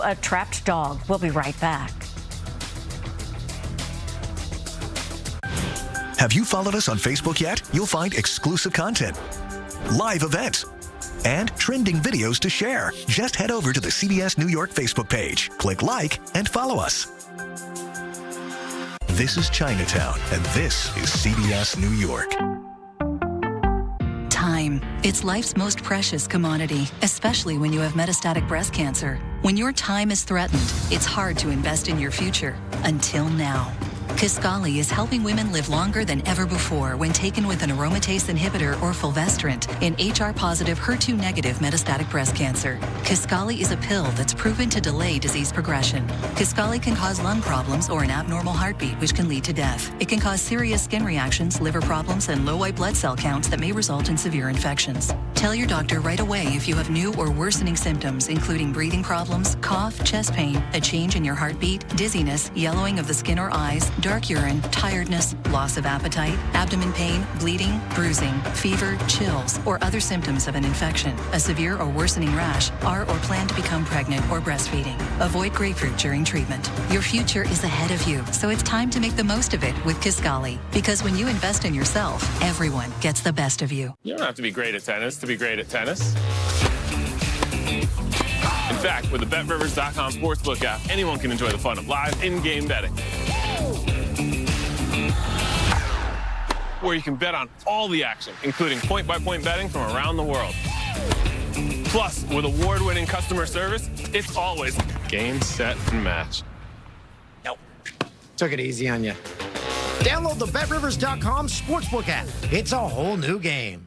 A trapped dog. We'll be right back. Have you followed us on Facebook yet? You'll find exclusive content, live events, and trending videos to share. Just head over to the CBS New York Facebook page, click like, and follow us. This is Chinatown, and this is CBS New York. It's life's most precious commodity, especially when you have metastatic breast cancer. When your time is threatened, it's hard to invest in your future. Until now. Kisqali is helping women live longer than ever before when taken with an aromatase inhibitor or fulvestrant in HR-positive, HER2-negative metastatic breast cancer. Kisqali is a pill that's proven to delay disease progression. Kisqali can cause lung problems or an abnormal heartbeat, which can lead to death. It can cause serious skin reactions, liver problems, and low white blood cell counts that may result in severe infections. Tell your doctor right away if you have new or worsening symptoms, including breathing problems, cough, chest pain, a change in your heartbeat, dizziness, yellowing of the skin or eyes, dark urine, tiredness, loss of appetite, abdomen pain, bleeding, bruising, fever, chills, or other symptoms of an infection, a severe or worsening rash, are or plan to become pregnant or breastfeeding. Avoid grapefruit during treatment. Your future is ahead of you, so it's time to make the most of it with Kisqali. Because when you invest in yourself, everyone gets the best of you. You don't have to be great at tennis to be great at tennis. In fact, with the BetRivers.com sportsbook app, anyone can enjoy the fun of live in-game betting. Where you can bet on all the action, including point-by-point betting from around the world. Plus, with award-winning customer service, it's always game, set, and match. Nope. Took it easy on you. Download the BetRivers.com sportsbook app. It's a whole new game.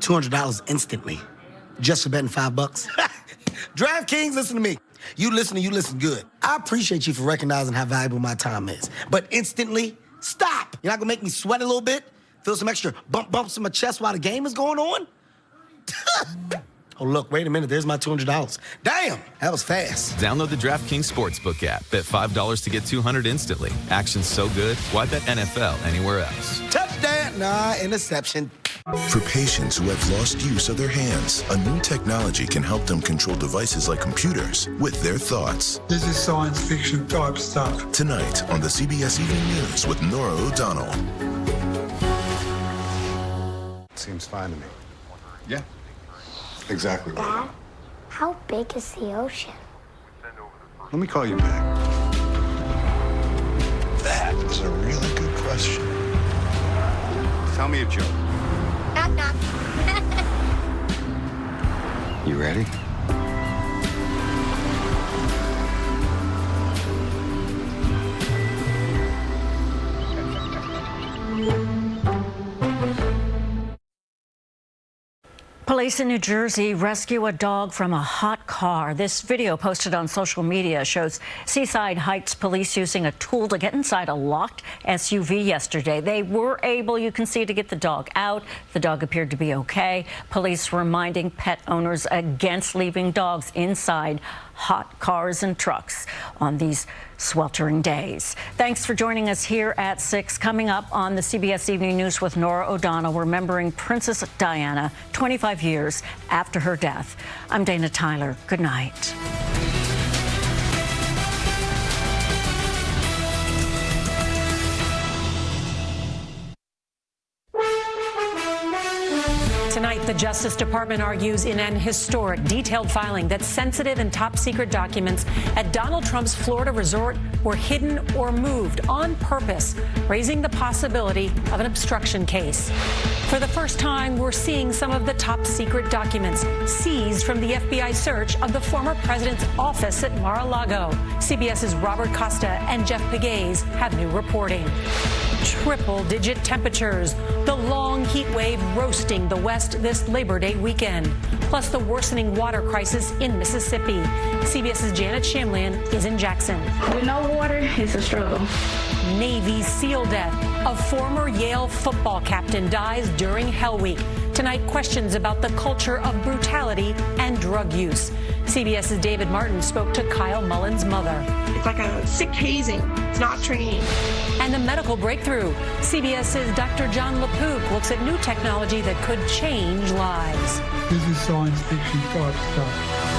$200 instantly. Just for betting five bucks. DraftKings, listen to me. You listen and you listen good. I appreciate you for recognizing how valuable my time is. But instantly, stop. You're not gonna make me sweat a little bit? Feel some extra bump bumps in my chest while the game is going on? oh, look, wait a minute. There's my $200. Damn, that was fast. Download the DraftKings Sportsbook app. Bet $5 to get 200 instantly. Action's so good, why bet NFL anywhere else? Touchdown. Nah, interception. For patients who have lost use of their hands, a new technology can help them control devices like computers with their thoughts. This is science fiction type stuff. Tonight on the CBS Evening News with Norah O'Donnell. Seems fine to me. Yeah, exactly right. Dad, how big is the ocean? Let me call you back. That is a really good question. Tell me a joke. Knock. You ready? Police in New Jersey rescue a dog from a hot car. This video posted on social media shows Seaside Heights police using a tool to get inside a locked SUV yesterday. They were able, you can see, to get the dog out. The dog appeared to be okay. Police reminding pet owners against leaving dogs inside hot cars and trucks on these sweltering days. Thanks for joining us here at 6. Coming up on the CBS Evening News with Norah O'Donnell, remembering Princess Diana 25 years after her death. I'm Dana Tyler. Good night. Justice Department argues in an historic, detailed filing that sensitive and top secret documents at Donald Trump's Florida resort were hidden or moved on purpose, raising the possibility of an obstruction case. For the first time, we're seeing some of the top secret documents seized from the FBI search of the former president's office at Mar-a-Lago. CBS's Robert Costa and Jeff Pegues have new reporting. Triple digit temperatures, the long heat wave roasting the West this Labor Day weekend, plus the worsening water crisis in Mississippi. CBS's Janet Shamlian is in Jackson. With no water, it's a struggle. Navy SEAL death. A former Yale football captain dies during Hell Week. Tonight, questions about the culture of brutality and drug use. CBS's David Martin spoke to Kyle Mullen's mother. It's like a sick hazing. It's not training. And a medical breakthrough. CBS's Dr. Jon LaPook looks at new technology that could change lives. This is science fiction type stuff.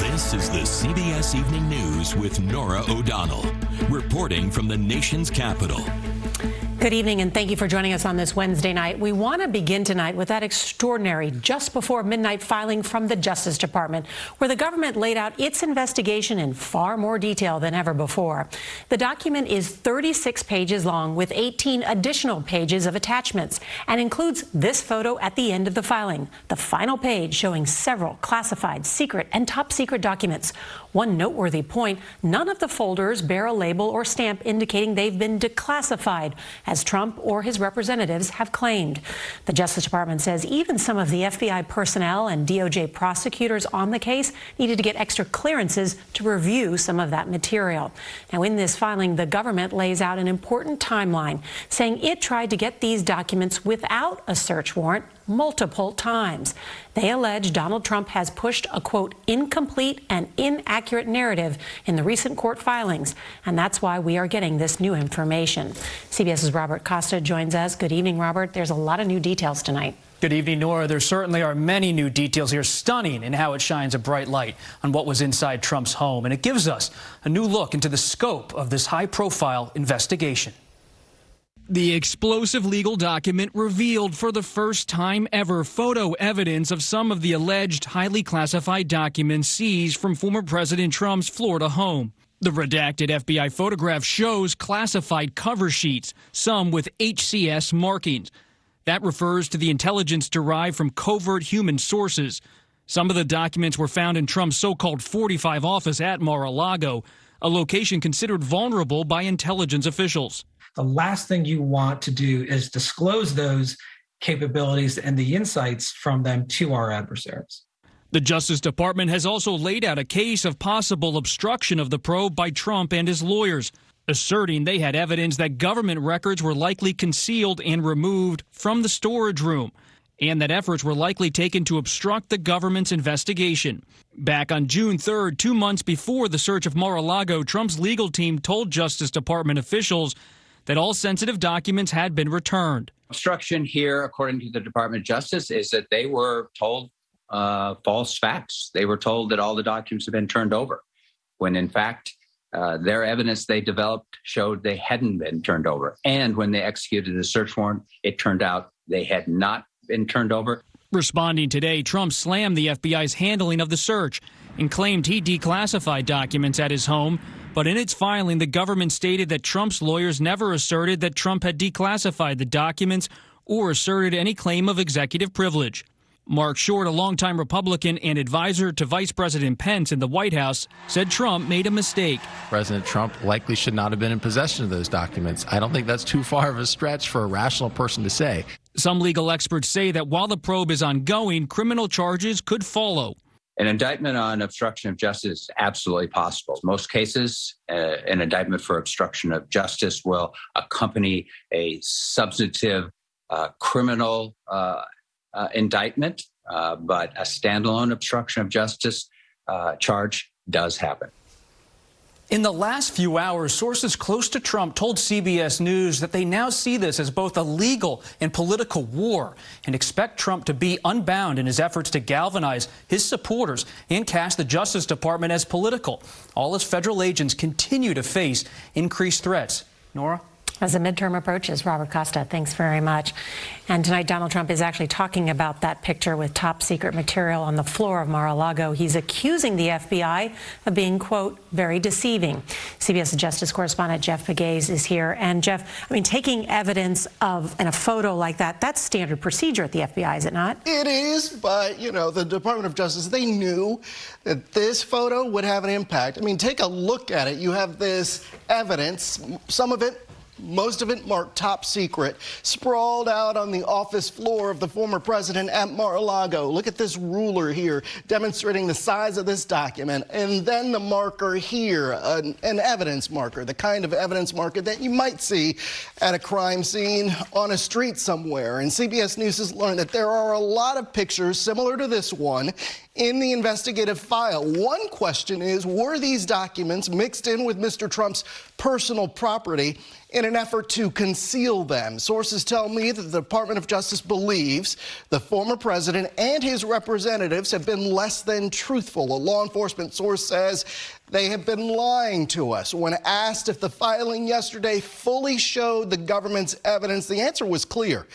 This is the CBS Evening News with Norah O'Donnell, reporting from the nation's capital. Good evening, and thank you for joining us on this Wednesday night. We want to begin tonight with that extraordinary just before midnight filing from the Justice Department, where the government laid out its investigation in far more detail than ever before. The document is 36 pages long with 18 additional pages of attachments and includes this photo at the end of the filing, the final page showing several classified, secret, and top secret documents. One noteworthy point none of the folders bear a label or stamp indicating they've been declassified, as Trump or his representatives have claimed. The Justice Department says even some of the FBI personnel and DOJ prosecutors on the case needed to get extra clearances to review some of that material. Now, in this filing, the government lays out an important timeline, saying it tried to get these documents without a search warrant multiple times. They allege Donald Trump has pushed a quote incomplete and inaccurate narrative in the recent court filings, and that's why we are getting this new information. CBS's Robert Costa joins us. Good evening, Robert. There's a lot of new details tonight. Good evening, Norah. There certainly are many new details here, stunning in how it shines a bright light on what was inside Trump's home. And it gives us a new look into the scope of this high profile investigation. The explosive legal document revealed for the first time ever photo evidence of some of the alleged highly classified documents seized from former President Trump's Florida home. The redacted FBI photograph shows classified cover sheets, some with HCS markings. That refers to the intelligence derived from covert human sources. Some of the documents were found in Trump's so called 45 office at Mar a Lago, a location considered vulnerable by intelligence officials the last thing you want to do is disclose those capabilities and the insights from them to our adversaries. The Justice Department has also laid out a case of possible obstruction of the probe by Trump and his lawyers, asserting they had evidence that government records were likely concealed and removed from the storage room, and that efforts were likely taken to obstruct the government's investigation. Back on June 3rd, two months before the search of Mar a Lago, Trump's legal team told Justice Department officials that all sensitive documents had been returned. Obstruction here, according to the Department of Justice, is that they were told uh, false facts. They were told that all the documents had been turned over, when in fact, uh, their evidence they developed showed they hadn't been turned over. And when they executed the search warrant, it turned out they had not been turned over. Responding today, Trump slammed the FBI's handling of the search and claimed he declassified documents at his home but in its filing, the government stated that Trump's lawyers never asserted that Trump had declassified the documents or asserted any claim of executive privilege. Marc Short, a longtime Republican and advisor to Vice President Pence in the White House, said Trump made a mistake. President Trump likely should not have been in possession of those documents. I don't think that's too far of a stretch for a rational person to say. Some legal experts say that while the probe is ongoing, criminal charges could follow. An indictment on obstruction of justice is absolutely possible. Most cases, uh, an indictment for obstruction of justice will accompany a substantive uh, criminal uh, uh indictment, uh, but a standalone obstruction of justice uh, charge does happen. In the last few hours, sources close to Trump told CBS News that they now see this as both a legal and political war and expect Trump to be unbound in his efforts to galvanize his supporters and cast the Justice Department as political. All as federal agents continue to face increased threats. Norah? As the midterm approaches, Robert Costa, thanks very much. And tonight, Donald Trump is actually talking about that picture with top secret material on the floor of Mar-a-Lago. He's accusing the FBI of being, quote, very deceiving. CBS Justice correspondent Jeff Pegues is here. And Jeff, I mean, taking evidence of in a photo like that, that's standard procedure at the FBI, is it not? It is, but, you know, the Department of Justice, they knew that this photo would have an impact. I mean, take a look at it. You have this evidence, some of it most of it marked top secret, sprawled out on the office floor of the former president at Mar-a-Lago. Look at this ruler here demonstrating the size of this document. And then the marker here, an, an, evidence marker, the kind of evidence marker that you might see at a crime scene on a street somewhere. And CBS News has learned that there are a lot of pictures similar to this one in the investigative file. One question is, were these documents mixed in with Mr. Trump's personal property? in an effort to conceal them. Sources tell me that the Department of Justice believes the former president and his representatives have been less than truthful. A law enforcement source says they have been lying to us. When asked if the filing yesterday fully showed the government's evidence, the answer was clear.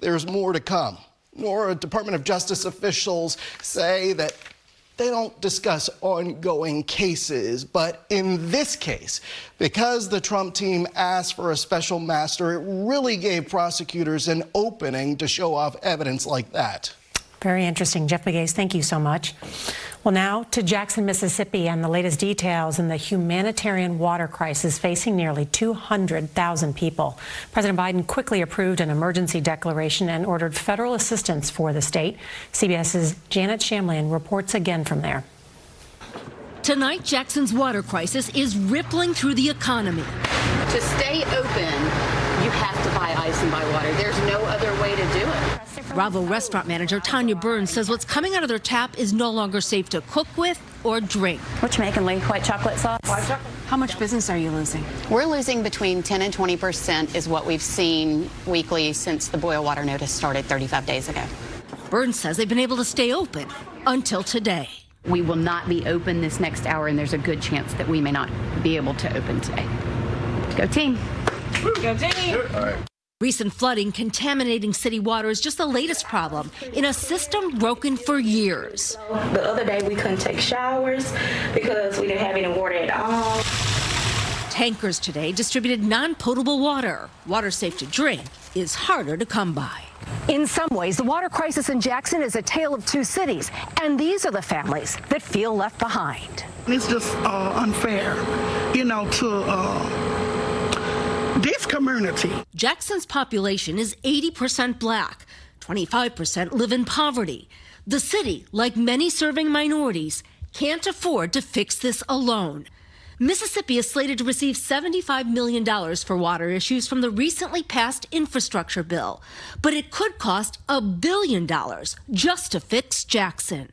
There's more to come. Nor Department of Justice officials say that they don't discuss ongoing cases, but in this case, because the Trump team asked for a special master, it really gave prosecutors an opening to show off evidence like that. Very interesting. Jeff Pegues, thank you so much. Well, now to Jackson, Mississippi, and the latest details in the humanitarian water crisis facing nearly 200,000 people. President Biden quickly approved an emergency declaration and ordered federal assistance for the state. CBS's Janet Shamlian reports again from there. Tonight, Jackson's water crisis is rippling through the economy. To stay open, you have to buy ice and buy water. There's no other way to do it. Bravo restaurant manager Tanya Burns says what's coming out of their tap is no longer safe to cook with or drink. What you making, Lee? White chocolate sauce? White chocolate. How much business are you losing? We're losing between 10 and 20 percent is what we've seen weekly since the boil water notice started 35 days ago. Burns says they've been able to stay open until today. We will not be open this next hour, and there's a good chance that we may not be able to open today. Go team. Go team. All right. Recent flooding contaminating city water is just the latest problem in a system broken for years. The other day we couldn't take showers because we didn't have any water at all. Tankers today distributed non potable water. Water safe to drink is harder to come by. In some ways, the water crisis in Jackson is a tale of two cities, and these are the families that feel left behind. It's just uh, unfair, you know, to. Uh this community. Jackson's population is 80% black, 25% live in poverty. The city, like many serving minorities, can't afford to fix this alone. Mississippi is slated to receive $75 million for water issues from the recently passed infrastructure bill, but it could cost a billion dollars just to fix Jackson.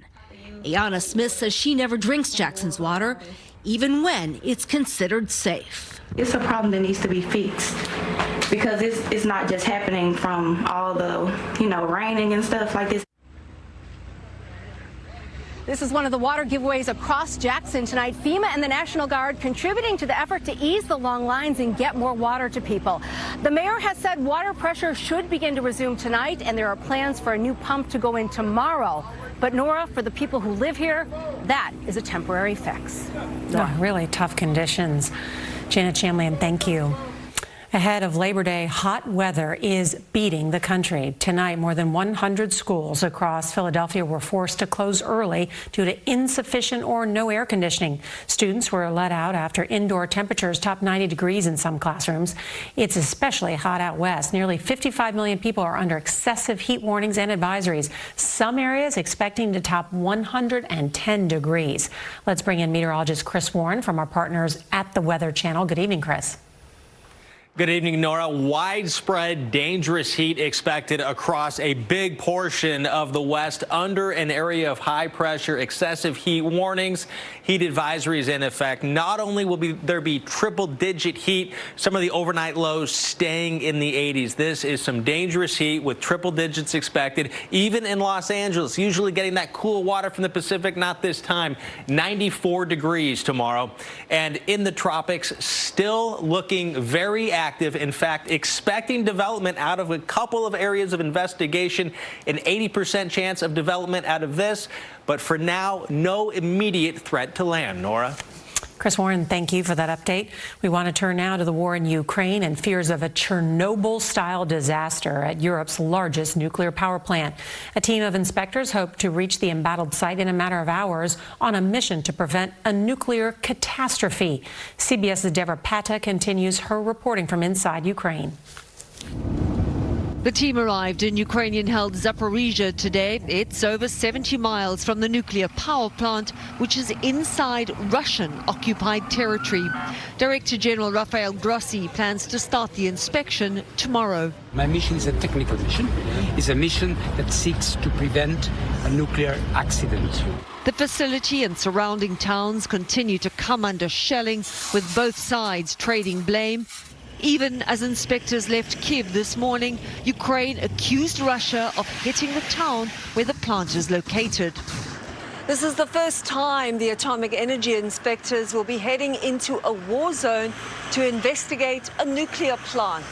Ayana Smith says she never drinks Jackson's water, even when it's considered safe. It's a problem that needs to be fixed because it's, it's not just happening from all the, you know, raining and stuff like this. This is one of the water giveaways across Jackson tonight. FEMA and the National Guard contributing to the effort to ease the long lines and get more water to people. The mayor has said water pressure should begin to resume tonight, and there are plans for a new pump to go in tomorrow. But Norah, for the people who live here, that is a temporary fix. Oh, really tough conditions. Janet Shamlian, thank you. Ahead of Labor Day, hot weather is beating the country. Tonight, more than 100 schools across Philadelphia were forced to close early due to insufficient or no air conditioning. Students were let out after indoor temperatures topped 90 degrees in some classrooms. It's especially hot out west. Nearly 55 million people are under excessive heat warnings and advisories. Some areas expecting to top 110 degrees. Let's bring in meteorologist Chris Warren from our partners at the Weather Channel. Good evening, Chris. Good evening, Norah. Widespread dangerous heat expected across a big portion of the West under an area of high pressure, excessive heat warnings, heat advisories in effect. Not only will be, there be triple digit heat, some of the overnight lows staying in the 80s. This is some dangerous heat with triple digits expected, even in Los Angeles, usually getting that cool water from the Pacific, not this time. 94 degrees tomorrow. And in the tropics, still looking very active. In fact, expecting development out of a couple of areas of investigation, an 80% chance of development out of this. But for now, no immediate threat to land, Norah. Chris Warren, thank you for that update. We want to turn now to the war in Ukraine and fears of a Chernobyl-style disaster at Europe's largest nuclear power plant. A team of inspectors hope to reach the embattled site in a matter of hours on a mission to prevent a nuclear catastrophe. CBS's Debora Patta continues her reporting from inside Ukraine. The team arrived in Ukrainian-held Zaporizhia today. It's over 70 miles from the nuclear power plant, which is inside Russian-occupied territory. Director General Rafael Grossi plans to start the inspection tomorrow. My mission is a technical mission. It's a mission that seeks to prevent a nuclear accident. The facility and surrounding towns continue to come under shelling, with both sides trading blame Even as inspectors left Kiev this morning, Ukraine accused Russia of hitting the town where the plant is located. This is the first time the atomic energy inspectors will be heading into a war zone to investigate a nuclear plant.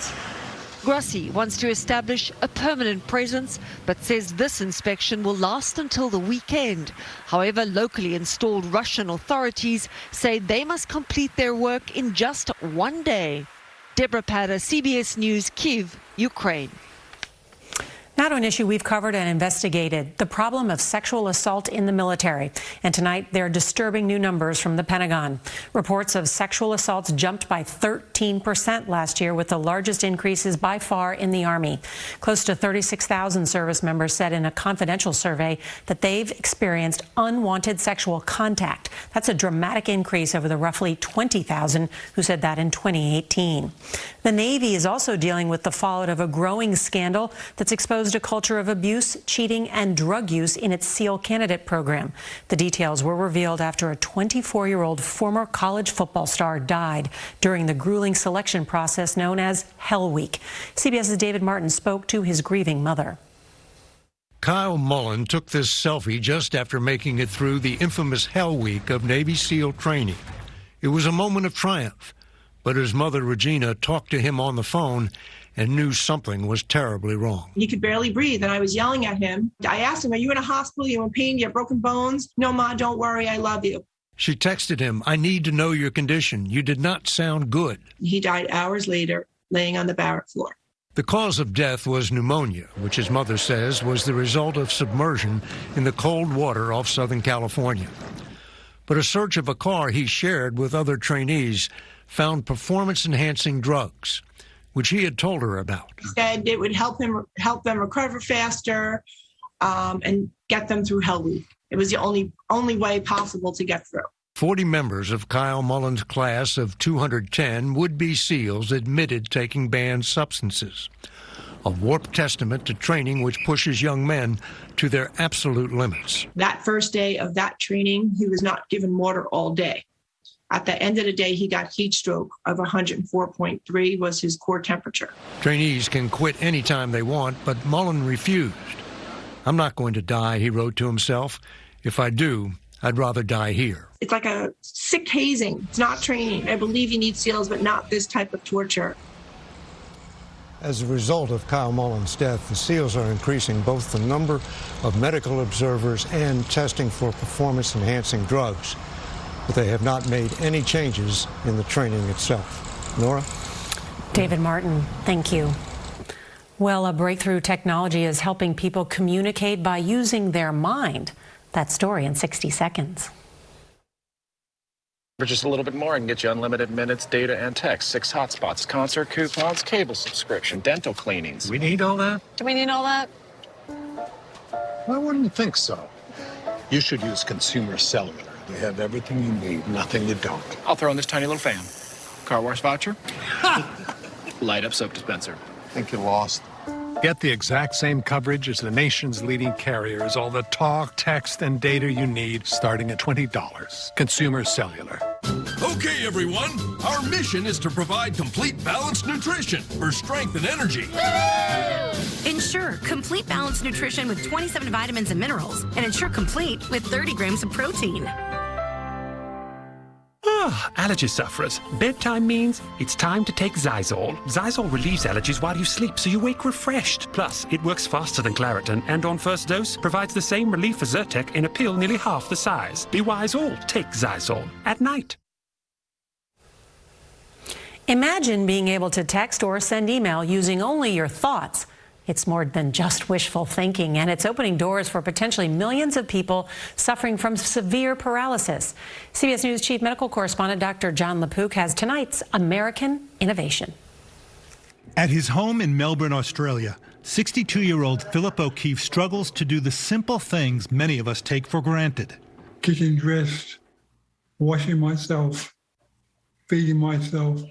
Grossi wants to establish a permanent presence, but says this inspection will last until the weekend. However, locally installed Russian authorities say they must complete their work in just one day. Debora Patta, CBS News, Kiev, Ukraine. Now to an issue we've covered and investigated the problem of sexual assault in the military. And tonight, there are disturbing new numbers from the Pentagon. Reports of sexual assaults jumped by 13% last year, with the largest increases by far in the Army. Close to 36,000 service members said in a confidential survey that they've experienced unwanted sexual contact. That's a dramatic increase over the roughly 20,000 who said that in 2018. The Navy is also dealing with the fallout of a growing scandal that's exposed a culture of abuse, cheating, and drug use in its SEAL candidate program. The details were revealed after a 24-year-old former college football star died during the grueling selection process known as Hell Week. CBS's David Martin spoke to his grieving mother. Kyle Mullen took this selfie just after making it through the infamous Hell Week of Navy SEAL training. It was a moment of triumph, but his mother Regina talked to him on the phone and knew something was terribly wrong. He could barely breathe, and I was yelling at him. I asked him, Are you in a hospital? Are you in pain? Do you have broken bones? No, Ma, don't worry. I love you. She texted him, I need to know your condition. You did not sound good. He died hours later, laying on the barrack floor. The cause of death was pneumonia, which his mother says was the result of submersion in the cold water off Southern California. But a search of a car he shared with other trainees found performance enhancing drugs which he had told her about. He said it would help him help them recover faster um, and get them through Hell Week. It was the only only way possible to get through. 40 members of Kyle Mullen's class of 210 would-be SEALs admitted taking banned substances. A warped testament to training which pushes young men to their absolute limits. That first day of that training, he was not given water all day. At the end of the day, he got heat stroke of 104.3 was his core temperature. Trainees can quit anytime they want, but Mullen refused. I'm not going to die, he wrote to himself. If I do, I'd rather die here. It's like a sick hazing. It's not training. I believe you need SEALs, but not this type of torture. As a result of Kyle Mullen's death, the SEALs are increasing both the number of medical observers and testing for performance enhancing drugs but they have not made any changes in the training itself. Norah? David Martin, thank you. Well, a breakthrough technology is helping people communicate by using their mind. That story in 60 seconds. For just a little bit more, I can get you unlimited minutes, data, and text, six hotspots, concert coupons, cable subscription, dental cleanings. We need all that? Do we need all that? I wouldn't think so. You should use Consumer Cellular. They have everything you need, nothing you don't. I'll throw in this tiny little fan. Car wash voucher. Light up soap dispenser. Think you lost. Get the exact same coverage as the nation's leading carriers, all the talk, text, and data you need, starting at $20. Consumer Cellular. Okay, everyone. Our mission is to provide complete balanced nutrition for strength and energy. Ensure complete balanced nutrition with 27 vitamins and minerals, and Ensure Complete with 30 grams of protein. Allergy sufferers. Bedtime means it's time to take Xyzal. Xyzal relieves allergies while you sleep, so you wake refreshed. Plus, it works faster than Claritin, and on first dose, provides the same relief as Zyrtec in a pill nearly half the size. Be wise all. Take Xyzal at night. Imagine being able to text or send email using only your thoughts. It's more than just wishful thinking, and it's opening doors for potentially millions of people suffering from severe paralysis. CBS News Chief Medical Correspondent Dr. Jon LaPook has tonight's American Innovation. At his home in Melbourne, Australia, 62 year old Philip O'Keefe struggles to do the simple things many of us take for granted getting dressed, washing myself, feeding myself.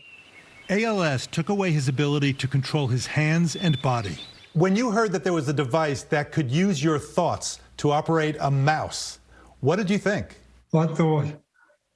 ALS took away his ability to control his hands and body. When you heard that there was a device that could use your thoughts to operate a mouse, what did you think? I thought,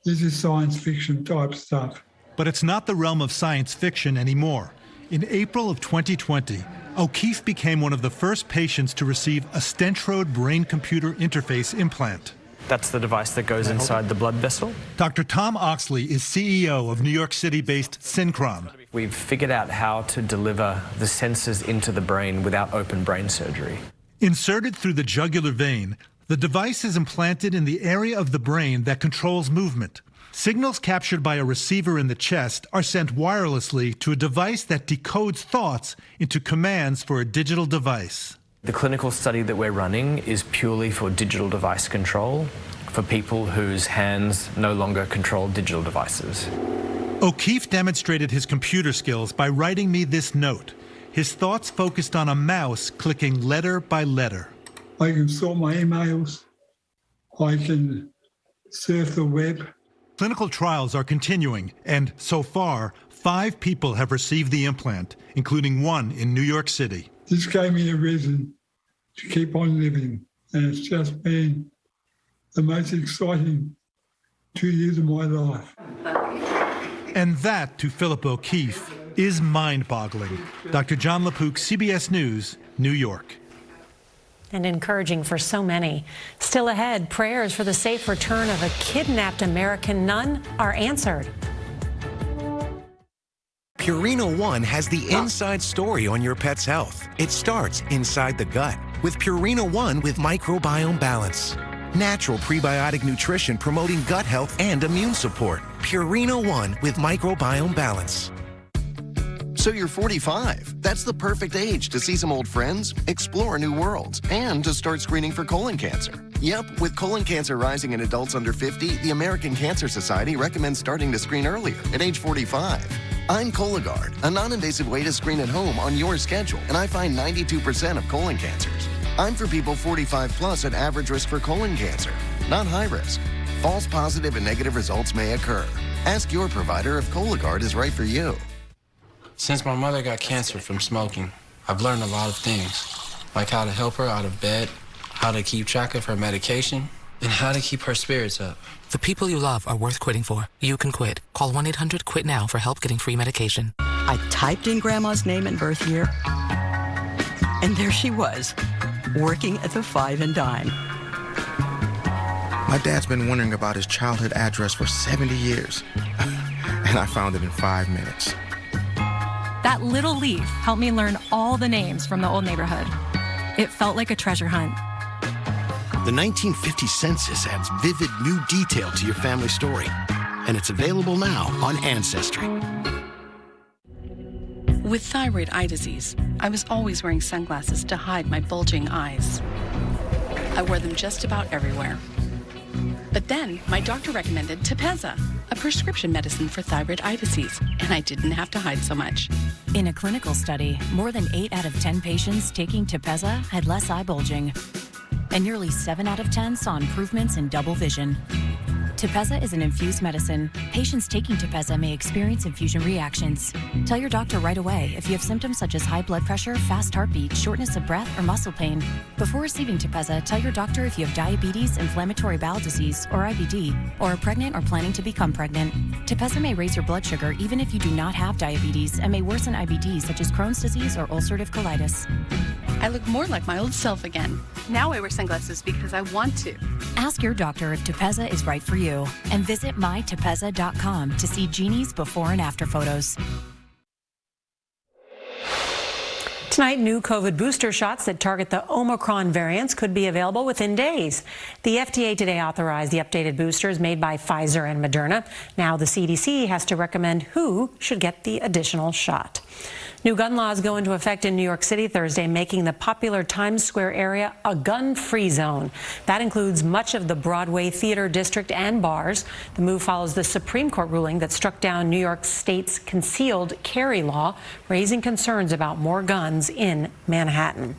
this is science fiction type stuff. But it's not the realm of science fiction anymore. In April of 2020, O'Keefe became one of the first patients to receive a Stentrode brain computer interface implant. That's the device that goes inside the blood vessel. Dr. Tom Oxley is CEO of New York City based Synchron. We've figured out how to deliver the sensors into the brain without open brain surgery. Inserted through the jugular vein, the device is implanted in the area of the brain that controls movement. Signals captured by a receiver in the chest are sent wirelessly to a device that decodes thoughts into commands for a digital device. The clinical study that we're running is purely for digital device control for people whose hands no longer control digital devices. O'Keefe demonstrated his computer skills by writing me this note. His thoughts focused on a mouse clicking letter by letter. I can sort my emails. I can surf the web. Clinical trials are continuing, and so far, five people have received the implant, including one in New York City. This gave me a reason to keep on living, and it's just been the most exciting two years of my life. And that, to Philip O'Keefe, is mind boggling. Dr. Jon LaPook, CBS News, New York and encouraging for so many. Still ahead, prayers for the safe return of a kidnapped American nun are answered. Purina One has the inside story on your pet's health. It starts inside the gut with Purina One with microbiome balance. Natural prebiotic nutrition promoting gut health and immune support. Purina One with microbiome balance. So you're 45. That's the perfect age to see some old friends, explore new worlds, and to start screening for colon cancer. Yep, with colon cancer rising in adults under 50, the American Cancer Society recommends starting to screen earlier, at age 45. I'm Cologuard, a non-invasive way to screen at home on your schedule, and I find 92% of colon cancers. I'm for people 45 plus at average risk for colon cancer, not high risk. False positive and negative results may occur. Ask your provider if Cologuard is right for you. Since my mother got cancer from smoking, I've learned a lot of things, like how to help her out of bed, how to keep track of her medication, and how to keep her spirits up. The people you love are worth quitting for. You can quit. Call 1 800 QUIT NOW for help getting free medication. I typed in Grandma's name and birth year, and there she was, working at the Five and Dime. My dad's been wondering about his childhood address for 70 years, and I found it in five minutes. That little leaf helped me learn all the names from the old neighborhood. It felt like a treasure hunt. The 1950 census adds vivid new detail to your family story, and it's available now on Ancestry. With thyroid eye disease, I was always wearing sunglasses to hide my bulging eyes. I wore them just about everywhere. But then my doctor recommended Tepezza, a prescription medicine for thyroid eye disease, and I didn't have to hide so much. In a clinical study, more than 8 out of 10 patients taking Tepezza had less eye bulging, and nearly 7 out of 10 saw improvements in double vision. Tepezza is an infused medicine. Patients taking Tepezza may experience infusion reactions. Tell your doctor right away if you have symptoms such as high blood pressure, fast heartbeat, shortness of breath, or muscle pain. Before receiving Tepezza, tell your doctor if you have diabetes, inflammatory bowel disease, or IBD, or are pregnant or planning to become pregnant. Tepezza may raise your blood sugar even if you do not have diabetes and may worsen IBD such as Crohn's disease or ulcerative colitis. I look more like my old self again. Now I wear sunglasses because I want to. Ask your doctor if Tepezza is right for you and visit mytepezza.com to see Jeannie's before and after photos. Tonight, new COVID booster shots that target the Omicron variants could be available within days. The FDA today authorized the updated boosters made by Pfizer and Moderna. Now the CDC has to recommend who should get the additional shot. New gun laws go into effect in New York City Thursday, making the popular Times Square area a gun-free zone. That includes much of the Broadway Theater District and bars. The move follows the Supreme Court ruling that struck down New York State's concealed carry law, raising concerns about more guns in Manhattan.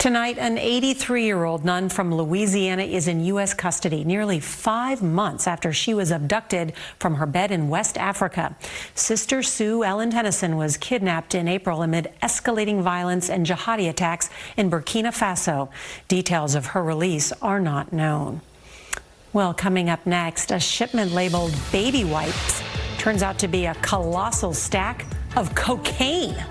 Tonight, an 83-year-old nun from Louisiana is in U.S. custody nearly five months after she was abducted from her bed in West Africa. Sister Suellen Tennyson was kidnapped in April amid escalating violence and jihadi attacks in Burkina Faso. Details of her release are not known. Well, coming up next, a shipment labeled baby wipes turns out to be a colossal stack of cocaine.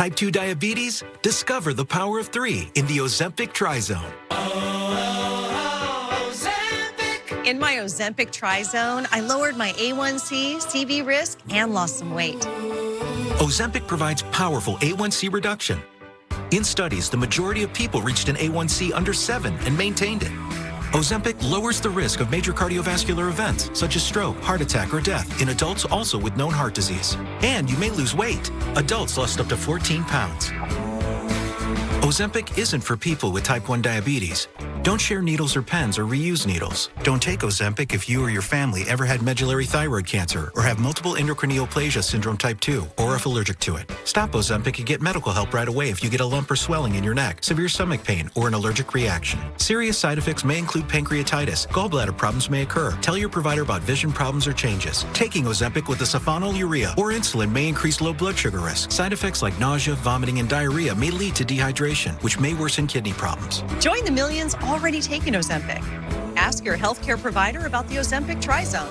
Type 2 diabetes? Discover the power of three in the Ozempic Trizone. In my Ozempic Trizone, I lowered my A1C, CV risk, and lost some weight. Ozempic provides powerful A1C reduction. In studies, the majority of people reached an A1C under 7 and maintained it. Ozempic lowers the risk of major cardiovascular events, such as stroke, heart attack, or death, in adults also with known heart disease. And you may lose weight. Adults lost up to 14 pounds. Ozempic isn't for people with type 1 diabetes. Don't share needles or pens or reuse needles. Don't take Ozempic if you or your family ever had medullary thyroid cancer or have multiple endocrine neoplasia syndrome type 2 or if allergic to it. Stop Ozempic and get medical help right away if you get a lump or swelling in your neck, severe stomach pain, or an allergic reaction. Serious side effects may include pancreatitis. Gallbladder problems may occur. Tell your provider about vision problems or changes. Taking Ozempic with a sulfonylurea or insulin may increase low blood sugar risk. Side effects like nausea, vomiting, and diarrhea may lead to dehydration, which may worsen kidney problems. Join the millions already taking Ozempic. Ask your healthcare provider about the Ozempic Trizone.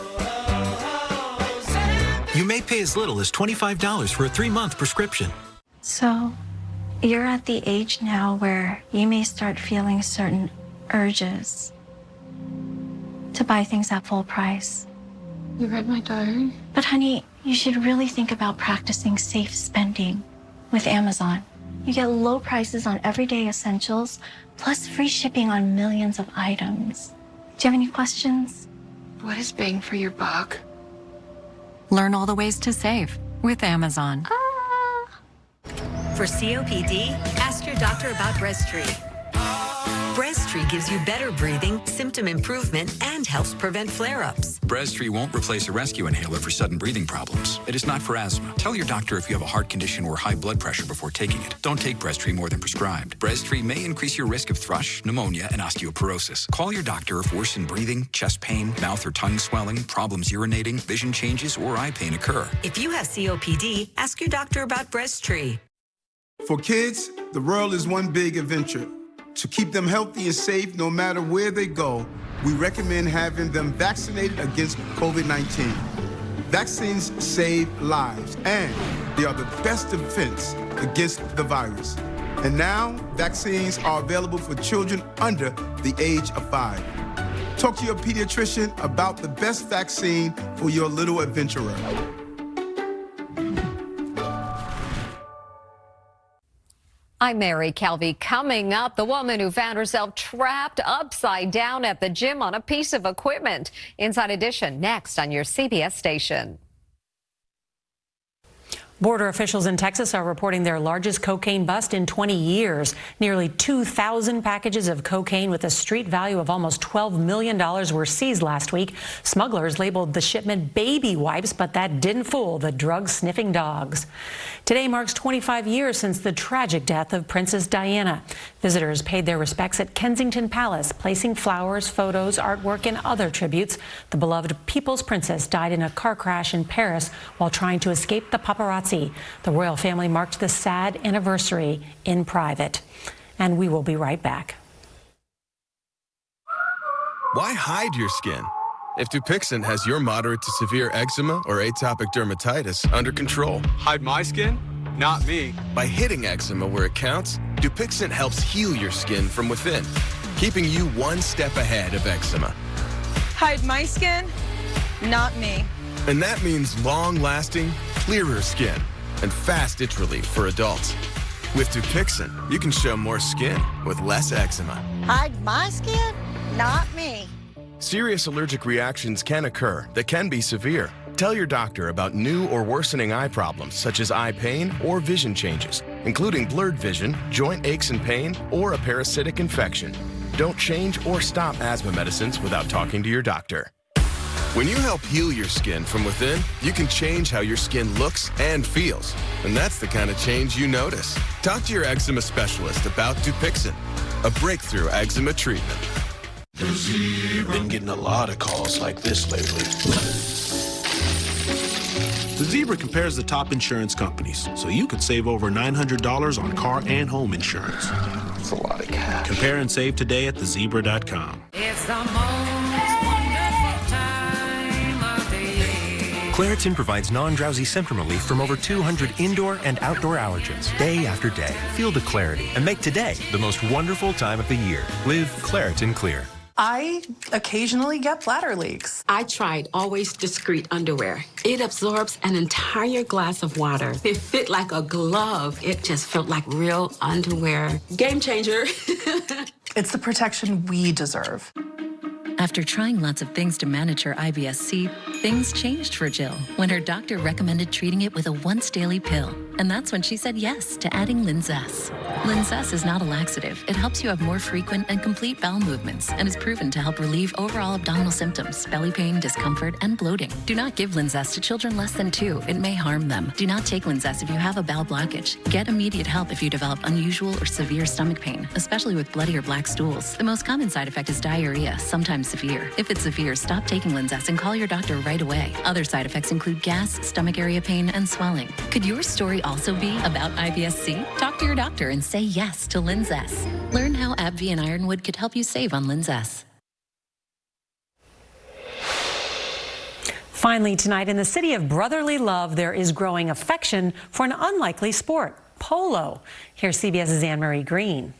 You may pay as little as $25 for a three month prescription. So, you're at the age now where you may start feeling certain urges to buy things at full price. You read my diary? But, honey, you should really think about practicing safe spending with Amazon. You get low prices on everyday essentials, plus free shipping on millions of items. Do you have any questions? What is bang for your buck? Learn all the ways to save with Amazon. Ah. For COPD, ask your doctor about Breztri. Breztri gives you better breathing, symptom improvement, and helps prevent flare-ups. Breztri won't replace a rescue inhaler for sudden breathing problems. It is not for asthma. Tell your doctor if you have a heart condition or high blood pressure before taking it. Don't take Breztri more than prescribed. Breztri may increase your risk of thrush, pneumonia, and osteoporosis. Call your doctor if worsened breathing, chest pain, mouth or tongue swelling, problems urinating, vision changes, or eye pain occur. If you have COPD, ask your doctor about Breztri. For kids, the world is one big adventure. To keep them healthy and safe no matter where they go, we recommend having them vaccinated against COVID 19. Vaccines save lives, and they are the best defense against the virus. And now, vaccines are available for children under the age of five. Talk to your pediatrician about the best vaccine for your little adventurer. I'm Mary Calvi. Coming up, the woman who found herself trapped upside down at the gym on a piece of equipment. Inside Edition next on your CBS station. Border officials in Texas are reporting their largest cocaine bust in 20 years. Nearly 2,000 packages of cocaine with a street value of almost $12 million were seized last week. Smugglers labeled the shipment baby wipes, but that didn't fool the drug-sniffing dogs. Today marks 25 years since the tragic death of Princess Diana. Visitors paid their respects at Kensington Palace, placing flowers, photos, artwork, and other tributes. The beloved People's Princess died in a car crash in Paris while trying to escape the paparazzi. The royal family marked the sad anniversary in private. And we will be right back. Why hide your skin? If Dupixent has your moderate to severe eczema or atopic dermatitis under control. Hide my skin? Not me. By hitting eczema where it counts, Dupixent helps heal your skin from within, keeping you one step ahead of eczema. Hide my skin? Not me. And that means long-lasting, clearer skin and fast itch relief for adults. With Dupixent, you can show more skin with less eczema. Hide my skin? Not me. Serious allergic reactions can occur that can be severe. Tell your doctor about new or worsening eye problems such as eye pain or vision changes, including blurred vision, joint aches and pain, or a parasitic infection. Don't change or stop asthma medicines without talking to your doctor. When you help heal your skin from within, you can change how your skin looks and feels. And that's the kind of change you notice. Talk to your eczema specialist about Dupixent, a breakthrough eczema treatment. Been getting a lot of calls like this lately. The Zebra compares the top insurance companies, so you could save over $900 on car and home insurance. That's a lot of cash. Compare and save today at thezebra.com. It's the most Claritin provides non-drowsy symptom relief from over 200 indoor and outdoor allergens, day after day. Feel the clarity and make today the most wonderful time of the year. Live Claritin Clear. I occasionally get bladder leaks. I tried Always Discreet underwear. It absorbs an entire glass of water. It fit like a glove. It just felt like real underwear. Game changer. it's the protection we deserve. After trying lots of things to manage her IBS-C, things changed for Jill when her doctor recommended treating it with a once daily pill. And that's when she said yes to adding Linzess. Linzess is not a laxative. It helps you have more frequent and complete bowel movements and is proven to help relieve overall abdominal symptoms, belly pain, discomfort, and bloating. Do not give Linzess to children less than two. It may harm them. Do not take Linzess if you have a bowel blockage. Get immediate help if you develop unusual or severe stomach pain, especially with bloody or black stools. The most common side effect is diarrhea, sometimes severe. If it's severe, stop taking Linzess and call your doctor right away. Other side effects include gas, stomach area pain, and swelling. Could your story also be about IBS-C? Talk to your doctor and say yes to Linzess. Learn how AbbVie and Ironwood could help you save on Linzess. Finally, tonight in the city of brotherly love, there is growing affection for an unlikely sport, polo. Here's CBS's Anne Marie Green.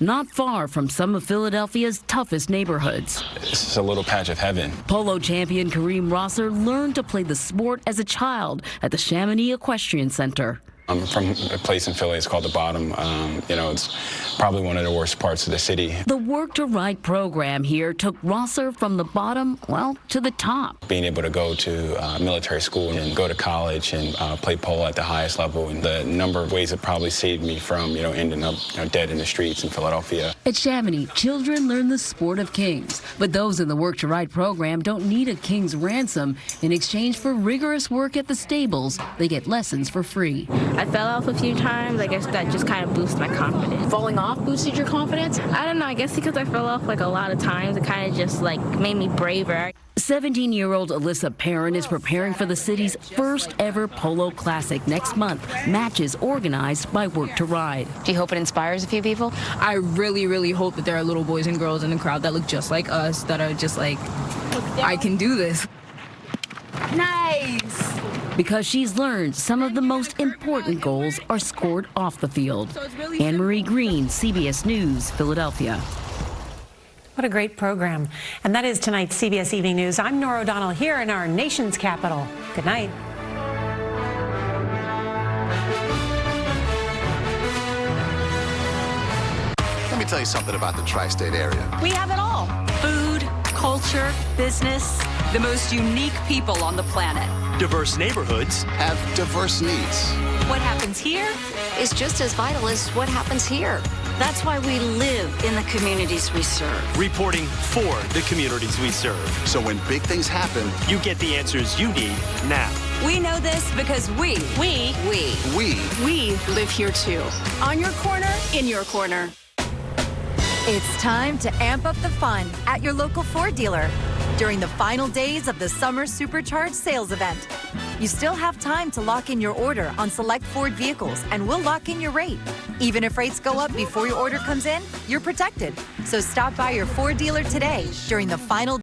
Not far from some of Philadelphia's toughest neighborhoods. It's a little patch of heaven. Polo champion Kareem Rosser learned to play the sport as a child at the Chamounix Equestrian Center. I'm from a place in Philly. It's called the Bottom. Um, you know, it's probably one of the worst parts of the city. The Work to Ride program here took Rosser from the bottom, well, to the top. Being able to go to uh, military school and go to college and uh, play polo at the highest level, and the number of ways it probably saved me from, you know, ending up you know, dead in the streets in Philadelphia. At Chamounix, children learn the sport of kings, but those in the Work to Ride program don't need a king's ransom. In exchange for rigorous work at the stables, they get lessons for free. I fell off a few times. I guess that just kind of boosted my confidence. Falling off boosted your confidence? I don't know. I guess because I fell off like a lot of times, it kind of just like made me braver. 17 year old Alyssa Perrin is preparing for the city's first ever Polo Classic next month. Matches organized by Work to Ride. Do you hope it inspires a few people? I really, really hope that there are little boys and girls in the crowd that look just like us, that are just like, I can do this. Nice! Because she's learned some of the most important goals are scored off the field. Anne Marie Green, CBS News, Philadelphia. What a great program. And that is tonight's CBS Evening News. I'm Norah O'Donnell here in our nation's capital. Good night. Let me tell you something about the tri-state area. We have it all. Food, culture, business, the most unique people on the planet. Diverse neighborhoods have diverse needs. What happens here is just as vital as what happens here. That's why we live in the communities we serve. Reporting for the communities we serve. So when big things happen, you get the answers you need now. We know this because we, we, we, we, we live here too. On your corner, in your corner. It's time to amp up the fun at your local Ford dealer during the final days of the Summer Supercharged sales event. You still have time to lock in your order on select Ford vehicles, and we'll lock in your rate. Even if rates go up before your order comes in, you're protected. So stop by your Ford dealer today during the final